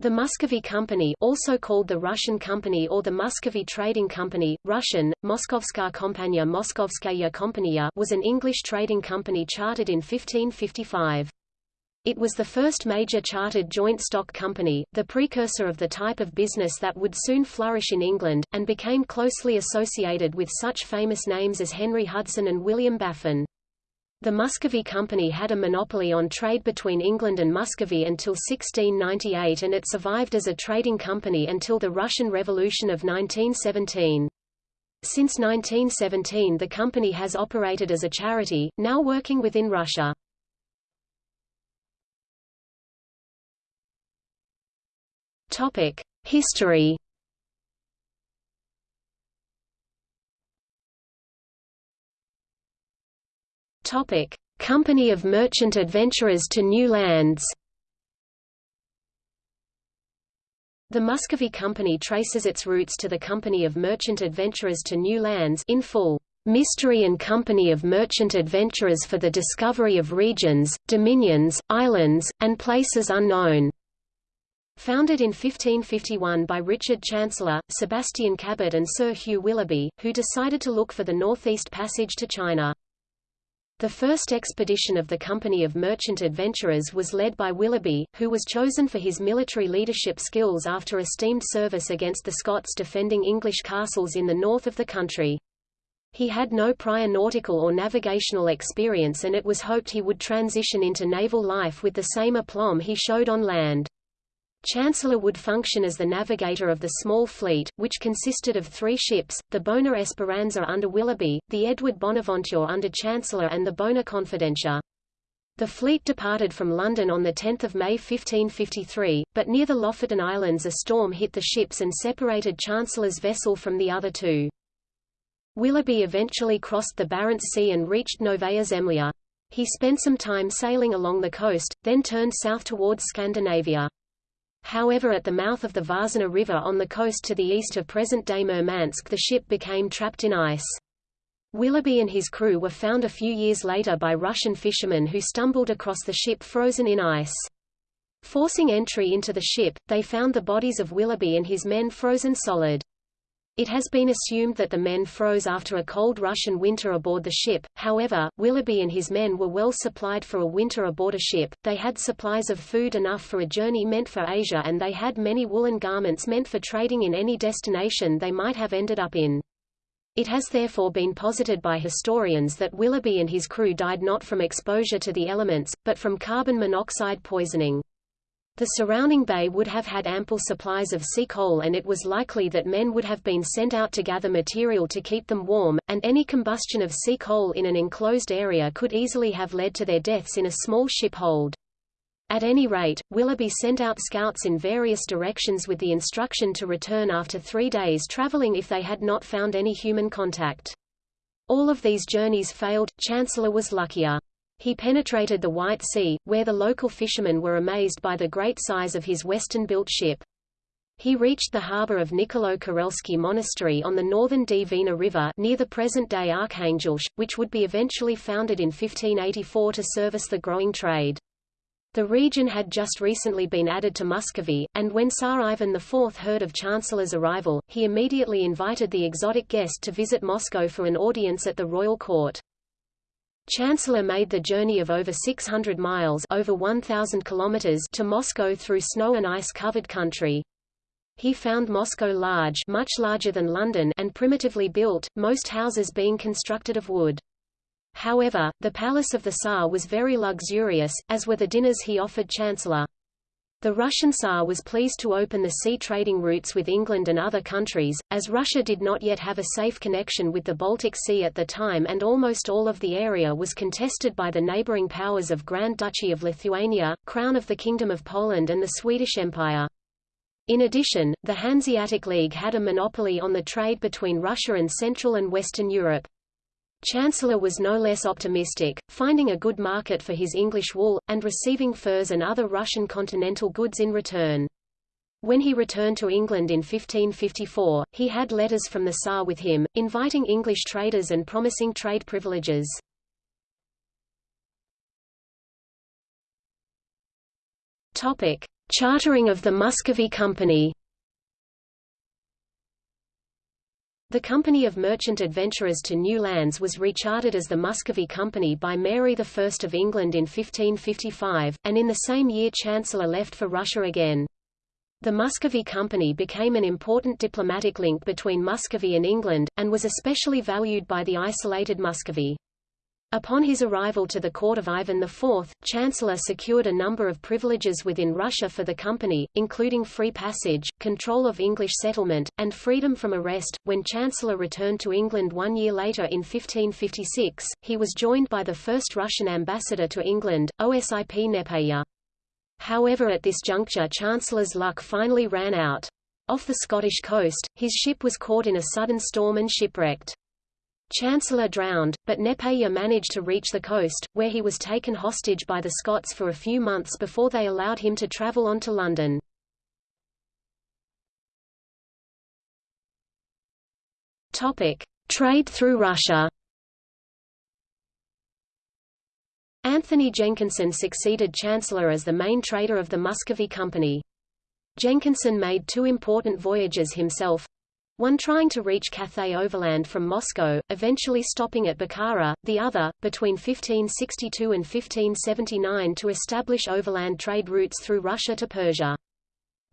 The Muscovy Company also called the Russian Company or the Muscovy Trading Company, Russian, Moskovska Kompania Moskovskaya Kompania was an English trading company chartered in 1555. It was the first major chartered joint stock company, the precursor of the type of business that would soon flourish in England, and became closely associated with such famous names as Henry Hudson and William Baffin. The Muscovy Company had a monopoly on trade between England and Muscovy until 1698 and it survived as a trading company until the Russian Revolution of 1917. Since 1917 the company has operated as a charity, now working within Russia. History Topic: Company of Merchant Adventurers to New Lands. The Muscovy Company traces its roots to the Company of Merchant Adventurers to New Lands in full. Mystery and Company of Merchant Adventurers for the Discovery of Regions, Dominions, Islands, and Places Unknown. Founded in 1551 by Richard Chancellor, Sebastian Cabot and Sir Hugh Willoughby, who decided to look for the Northeast Passage to China. The first expedition of the Company of Merchant Adventurers was led by Willoughby, who was chosen for his military leadership skills after esteemed service against the Scots defending English castles in the north of the country. He had no prior nautical or navigational experience and it was hoped he would transition into naval life with the same aplomb he showed on land. Chancellor would function as the navigator of the small fleet, which consisted of three ships, the Bona Esperanza under Willoughby, the Edward Bonaventure under Chancellor and the Bona Confidencia. The fleet departed from London on 10 May 1553, but near the Lofoten Islands a storm hit the ships and separated Chancellor's vessel from the other two. Willoughby eventually crossed the Barents Sea and reached Novaya Zemlya. He spent some time sailing along the coast, then turned south towards Scandinavia. However at the mouth of the Varzina River on the coast to the east of present-day Murmansk the ship became trapped in ice. Willoughby and his crew were found a few years later by Russian fishermen who stumbled across the ship frozen in ice. Forcing entry into the ship, they found the bodies of Willoughby and his men frozen solid. It has been assumed that the men froze after a cold Russian winter aboard the ship, however, Willoughby and his men were well supplied for a winter aboard a ship, they had supplies of food enough for a journey meant for Asia and they had many woolen garments meant for trading in any destination they might have ended up in. It has therefore been posited by historians that Willoughby and his crew died not from exposure to the elements, but from carbon monoxide poisoning. The surrounding bay would have had ample supplies of sea coal and it was likely that men would have been sent out to gather material to keep them warm, and any combustion of sea coal in an enclosed area could easily have led to their deaths in a small ship hold. At any rate, Willoughby sent out scouts in various directions with the instruction to return after three days traveling if they had not found any human contact. All of these journeys failed, Chancellor was luckier. He penetrated the White Sea, where the local fishermen were amazed by the great size of his western-built ship. He reached the harbor of Nikolo-Korelsky Monastery on the northern Dvina River near the present-day Arkhangelsk, which would be eventually founded in 1584 to service the growing trade. The region had just recently been added to Muscovy, and when Tsar Ivan IV heard of Chancellor's arrival, he immediately invited the exotic guest to visit Moscow for an audience at the royal court. Chancellor made the journey of over 600 miles over 1,000 kilometers to Moscow through snow and ice-covered country. He found Moscow large much larger than London and primitively built, most houses being constructed of wood. However, the palace of the Tsar was very luxurious, as were the dinners he offered Chancellor. The Russian Tsar was pleased to open the sea trading routes with England and other countries, as Russia did not yet have a safe connection with the Baltic Sea at the time and almost all of the area was contested by the neighboring powers of Grand Duchy of Lithuania, Crown of the Kingdom of Poland and the Swedish Empire. In addition, the Hanseatic League had a monopoly on the trade between Russia and Central and Western Europe. Chancellor was no less optimistic, finding a good market for his English wool, and receiving furs and other Russian continental goods in return. When he returned to England in 1554, he had letters from the Tsar with him, inviting English traders and promising trade privileges. Chartering of the Muscovy Company The Company of Merchant Adventurers to New Lands was rechartered as the Muscovy Company by Mary I of England in 1555, and in the same year Chancellor left for Russia again. The Muscovy Company became an important diplomatic link between Muscovy and England, and was especially valued by the isolated Muscovy. Upon his arrival to the court of Ivan IV, Chancellor secured a number of privileges within Russia for the company, including free passage, control of English settlement, and freedom from arrest. When Chancellor returned to England one year later in 1556, he was joined by the first Russian ambassador to England, Osip Nepeya. However at this juncture Chancellor's luck finally ran out. Off the Scottish coast, his ship was caught in a sudden storm and shipwrecked. Chancellor drowned, but Nepeya managed to reach the coast, where he was taken hostage by the Scots for a few months before they allowed him to travel on to London. Trade through Russia. Anthony Jenkinson succeeded Chancellor as the main trader of the Muscovy Company. Jenkinson made two important voyages himself, one trying to reach Cathay overland from Moscow, eventually stopping at Bukhara, the other, between 1562 and 1579 to establish overland trade routes through Russia to Persia.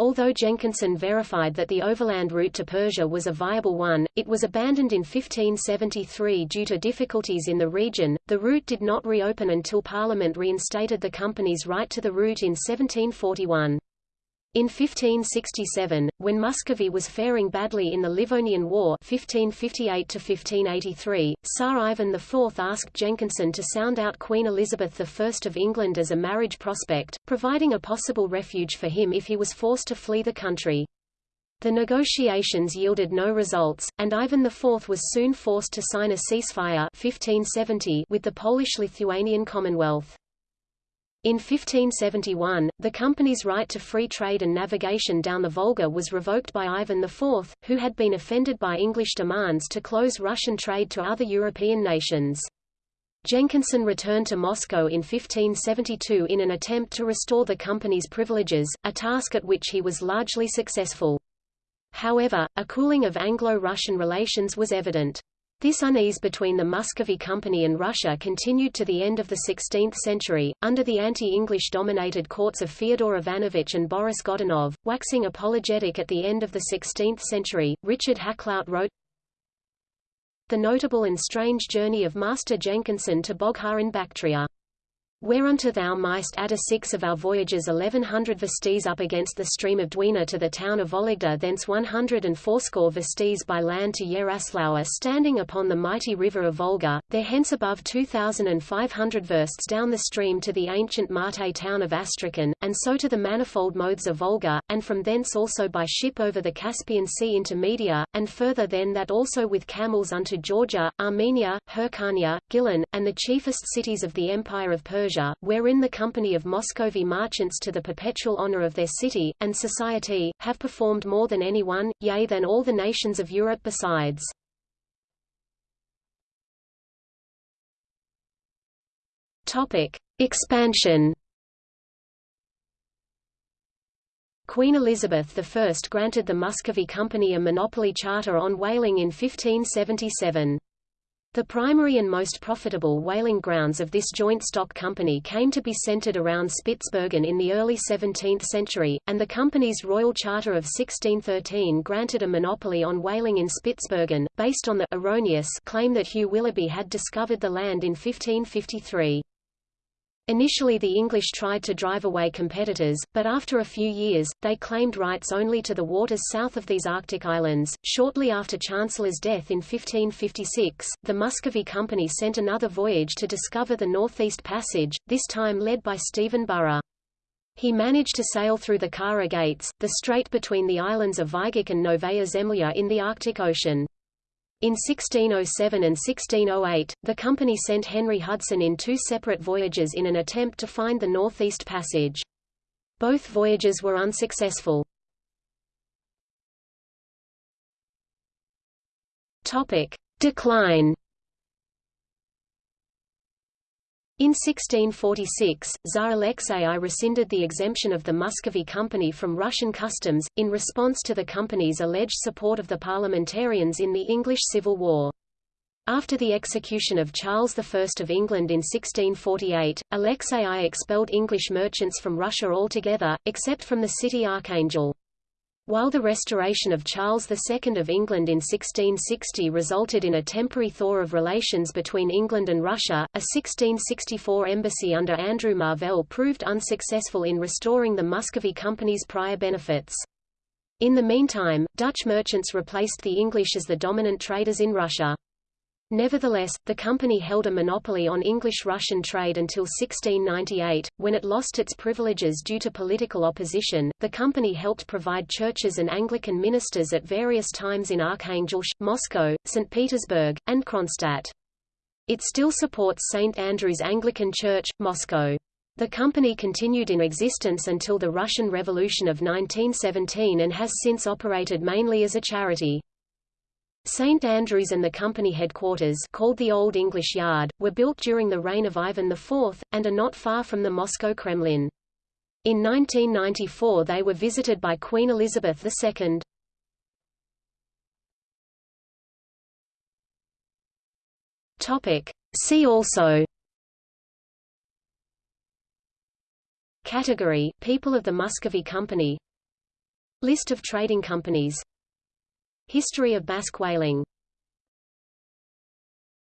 Although Jenkinson verified that the overland route to Persia was a viable one, it was abandoned in 1573 due to difficulties in the region. The route did not reopen until Parliament reinstated the company's right to the route in 1741. In 1567, when Muscovy was faring badly in the Livonian War 1558 Tsar Ivan IV asked Jenkinson to sound out Queen Elizabeth I of England as a marriage prospect, providing a possible refuge for him if he was forced to flee the country. The negotiations yielded no results, and Ivan IV was soon forced to sign a ceasefire 1570 with the Polish-Lithuanian Commonwealth. In 1571, the company's right to free trade and navigation down the Volga was revoked by Ivan IV, who had been offended by English demands to close Russian trade to other European nations. Jenkinson returned to Moscow in 1572 in an attempt to restore the company's privileges, a task at which he was largely successful. However, a cooling of Anglo-Russian relations was evident. This unease between the Muscovy Company and Russia continued to the end of the 16th century, under the anti-English dominated courts of Fyodor Ivanovich and Boris Godunov. Waxing apologetic at the end of the 16th century, Richard Hakluyt wrote, The notable and strange journey of Master Jenkinson to Boghar in Bactria. Whereunto thou mightst add a six of our voyages eleven hundred versts up against the stream of Dwina to the town of Vologda thence one hundred and fourscore versts by land to Yaroslavl standing upon the mighty river of Volga, there hence above two thousand and five hundred versts down the stream to the ancient Mate town of Astrakhan, and so to the manifold modes of Volga, and from thence also by ship over the Caspian Sea into Media, and further than that also with camels unto Georgia, Armenia, Hyrcania, Gilan, and the chiefest cities of the Empire of Persia Persia, wherein the company of Muscovy merchants to the perpetual honor of their city, and society, have performed more than any one, yea than all the nations of Europe besides. Topic. Expansion Queen Elizabeth I granted the Muscovy Company a monopoly charter on whaling in 1577. The primary and most profitable whaling grounds of this joint stock company came to be centered around Spitsbergen in the early 17th century, and the company's Royal Charter of 1613 granted a monopoly on whaling in Spitsbergen, based on the erroneous claim that Hugh Willoughby had discovered the land in 1553. Initially the English tried to drive away competitors, but after a few years, they claimed rights only to the waters south of these Arctic islands. Shortly after Chancellor's death in 1556, the Muscovy Company sent another voyage to discover the Northeast Passage, this time led by Stephen Burrough. He managed to sail through the Kara Gates, the strait between the islands of Vaygach and Novaya Zemlya in the Arctic Ocean. In 1607 and 1608, the company sent Henry Hudson in two separate voyages in an attempt to find the Northeast Passage. Both voyages were unsuccessful. Topic: Decline. In 1646, Tsar Alexei I rescinded the exemption of the Muscovy Company from Russian customs, in response to the company's alleged support of the parliamentarians in the English Civil War. After the execution of Charles I of England in 1648, Alexei I expelled English merchants from Russia altogether, except from the city Archangel. While the restoration of Charles II of England in 1660 resulted in a temporary thaw of relations between England and Russia, a 1664 embassy under Andrew Marvell proved unsuccessful in restoring the Muscovy Company's prior benefits. In the meantime, Dutch merchants replaced the English as the dominant traders in Russia. Nevertheless, the company held a monopoly on English-Russian trade until 1698, when it lost its privileges due to political opposition. The company helped provide churches and Anglican ministers at various times in Arkhangelsk, Moscow, St. Petersburg, and Kronstadt. It still supports St. Andrew's Anglican Church, Moscow. The company continued in existence until the Russian Revolution of 1917 and has since operated mainly as a charity. St Andrews and the company headquarters called the Old English Yard, were built during the reign of Ivan IV, and are not far from the Moscow Kremlin. In 1994 they were visited by Queen Elizabeth II. See also Category, People of the Muscovy Company List of trading companies History of Basque whaling